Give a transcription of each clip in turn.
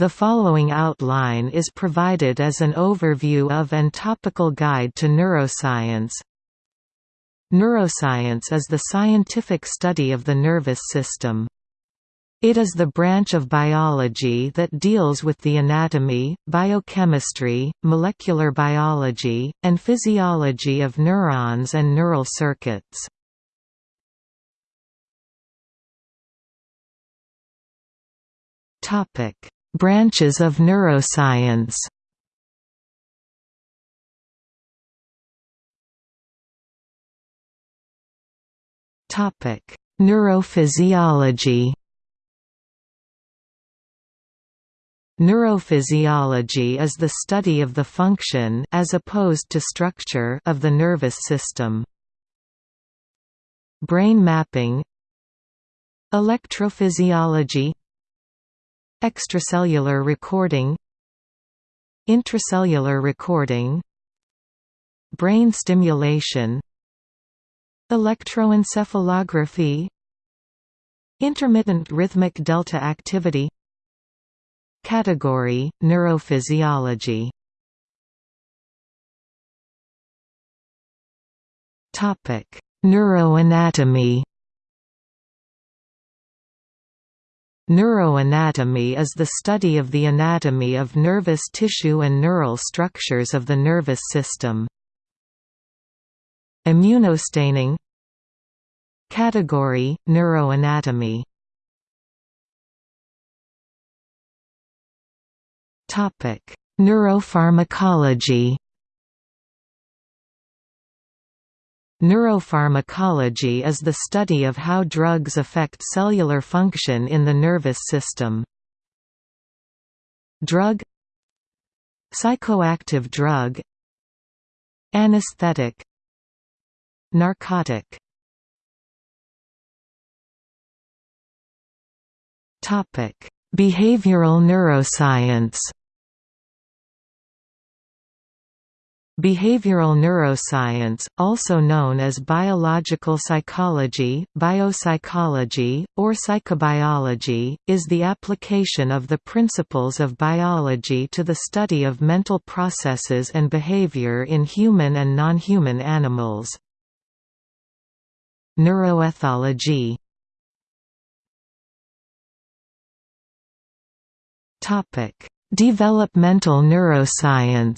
The following outline is provided as an overview of and topical guide to neuroscience. Neuroscience is the scientific study of the nervous system. It is the branch of biology that deals with the anatomy, biochemistry, molecular biology, and physiology of neurons and neural circuits. Topic: Branches of neuroscience. Topic: Neurophysiology. Neurophysiology is the study of the function as opposed to structure of the nervous system. Brain mapping Electrophysiology Extracellular recording Intracellular recording Brain stimulation Electroencephalography Intermittent rhythmic delta activity Category, neurophysiology. Topic Neuroanatomy Neuroanatomy is the study of the anatomy of nervous tissue and neural structures of the nervous system. Immunostaining Category, neuroanatomy Neuropharmacology Neuropharmacology is the study of how drugs affect cellular function in the nervous system. Drug Psychoactive drug Anesthetic Narcotic Behavioral neuroscience Behavioral neuroscience, also known as biological psychology, biopsychology, or psychobiology, is the application of the principles of biology to the study of mental processes and behavior in human and non-human animals. Neuroethology Developmental neuroscience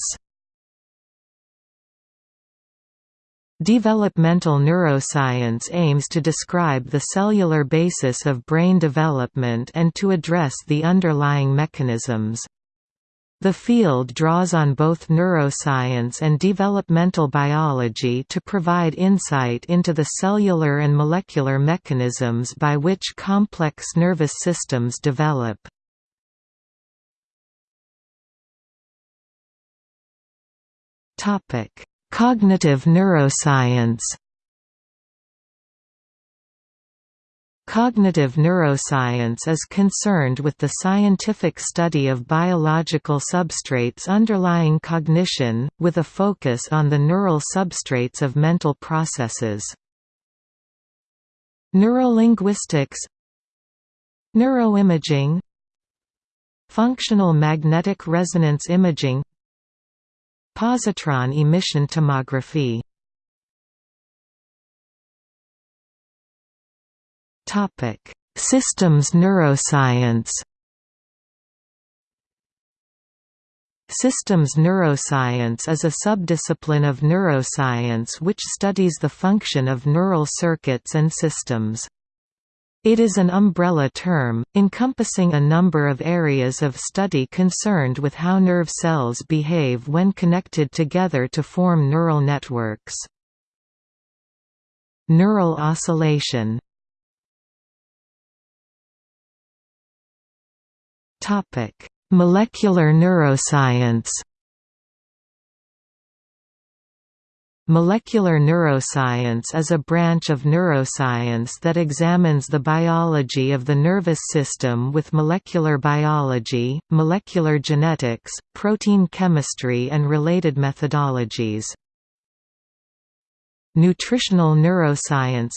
Developmental neuroscience aims to describe the cellular basis of brain development and to address the underlying mechanisms. The field draws on both neuroscience and developmental biology to provide insight into the cellular and molecular mechanisms by which complex nervous systems develop. Topic: Cognitive neuroscience Cognitive neuroscience is concerned with the scientific study of biological substrates underlying cognition, with a focus on the neural substrates of mental processes. Neurolinguistics Neuroimaging Functional magnetic resonance imaging Positron emission tomography. Systems neuroscience. Systems neuroscience is a subdiscipline of neuroscience which studies the function of neural circuits and systems. It is an umbrella term, encompassing a number of areas of study concerned with how nerve cells behave when connected together to form neural networks. Neural oscillation Molecular neuroscience Molecular neuroscience is a branch of neuroscience that examines the biology of the nervous system with molecular biology, molecular genetics, protein chemistry and related methodologies. Nutritional neuroscience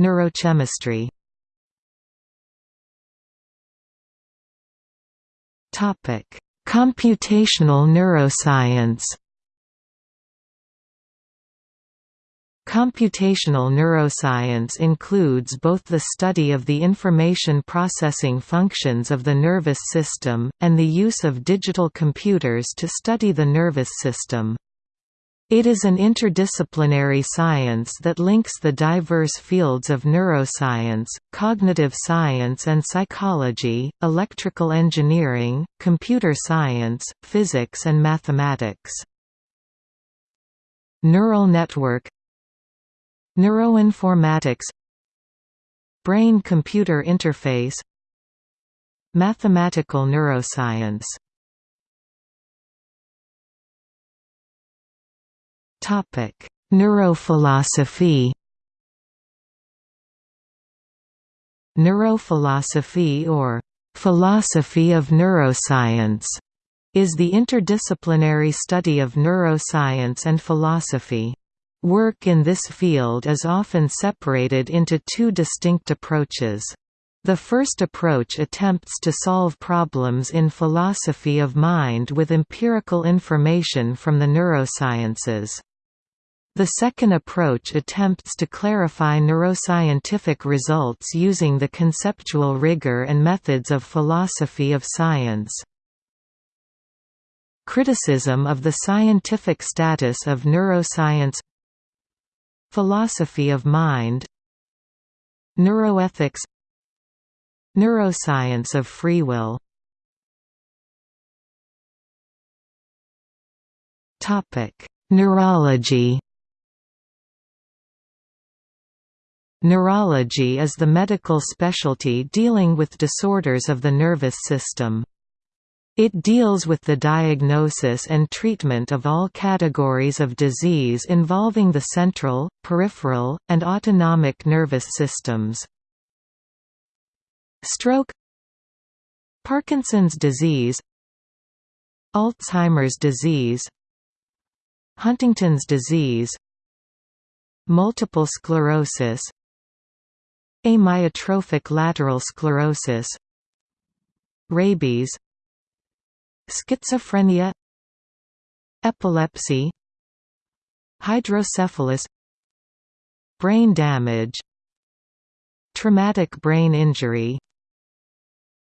Neurochemistry Computational neuroscience Computational neuroscience includes both the study of the information processing functions of the nervous system, and the use of digital computers to study the nervous system. It is an interdisciplinary science that links the diverse fields of neuroscience, cognitive science and psychology, electrical engineering, computer science, physics and mathematics. Neural network Neuroinformatics. Brain-computer interface. Mathematical neuroscience. Neurophilosophy. Neurophilosophy or philosophy of neuroscience is the interdisciplinary study of neuroscience and philosophy. Work in this field is often separated into two distinct approaches. The first approach attempts to solve problems in philosophy of mind with empirical information from the neurosciences. The second approach attempts to clarify neuroscientific results using the conceptual rigor and methods of philosophy of science. Criticism of the scientific status of neuroscience Philosophy of mind Neuroethics Neuroscience of free will Neurology Neurology is the medical specialty dealing with disorders of the nervous system. It deals with the diagnosis and treatment of all categories of disease involving the central, peripheral, and autonomic nervous systems. Stroke Parkinson's disease Alzheimer's disease Huntington's disease Multiple sclerosis Amyotrophic lateral sclerosis Rabies Schizophrenia Epilepsy Hydrocephalus Brain damage Traumatic brain injury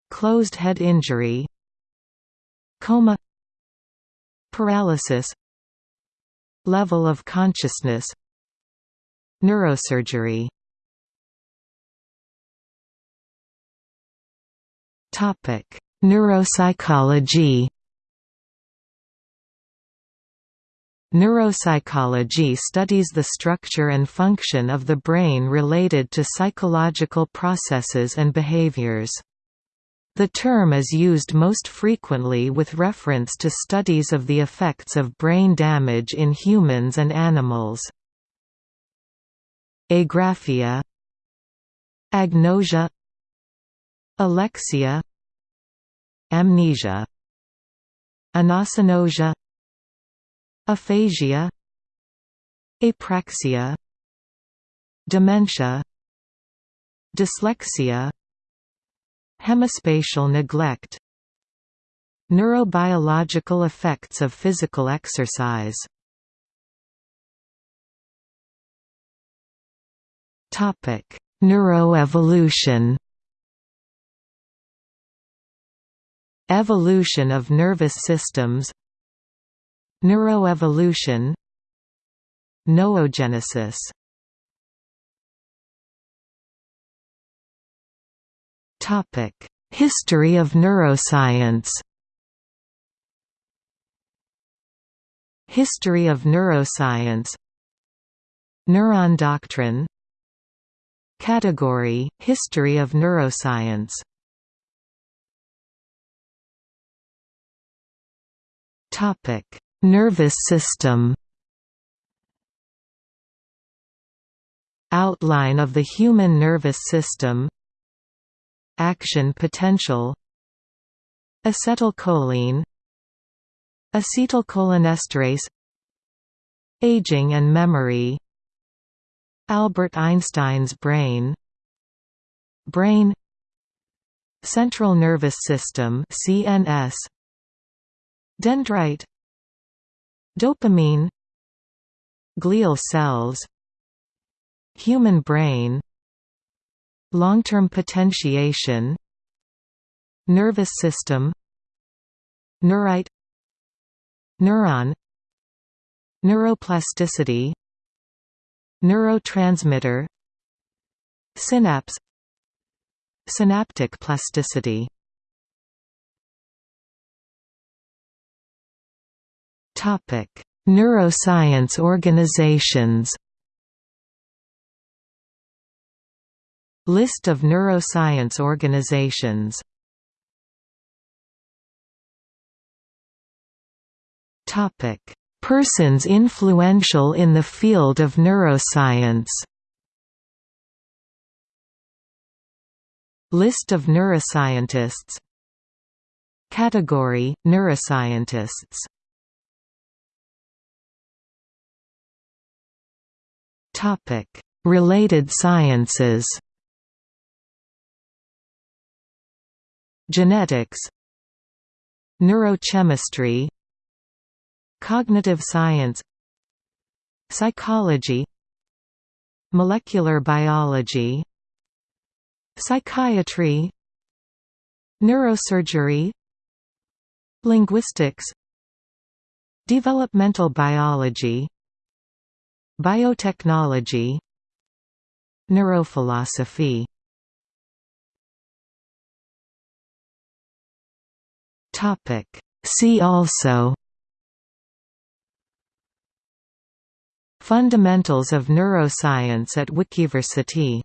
Closed head injury Coma Paralysis Level of consciousness Neurosurgery. Topic Neuropsychology Neuropsychology studies the structure and function of the brain related to psychological processes and behaviors. The term is used most frequently with reference to studies of the effects of brain damage in humans and animals. Agraphia Agnosia Alexia Amnesia Anosognosia Aphasia Apraxia Dementia Dyslexia Hemispatial neglect Neurobiological effects of physical exercise. Topic Neuroevolution. Evolution of nervous systems Neuroevolution. Noogenesis History of neuroscience. History of neuroscience. Neuron doctrine. Category – History of neuroscience Nervous system Outline of the human nervous system Action potential Acetylcholine Acetylcholinesterase Aging and memory Albert Einstein's brain Brain Central nervous system CNS Dendrite Dopamine Glial cells Human brain Long-term potentiation Nervous system Neurite Neuron Neuroplasticity Neurotransmitter Synapse Synaptic plasticity Neuroscience organizations. List of neuroscience organizations. Topic: Persons influential in the field of neuroscience. List of neuroscientists Category – Neuroscientists Related sciences. Genetics, Neurochemistry, Cognitive science, Psychology, Molecular biology, Psychiatry, Neurosurgery, Linguistics, Developmental biology Biotechnology Neurophilosophy Topic. See also Fundamentals of neuroscience at Wikiversity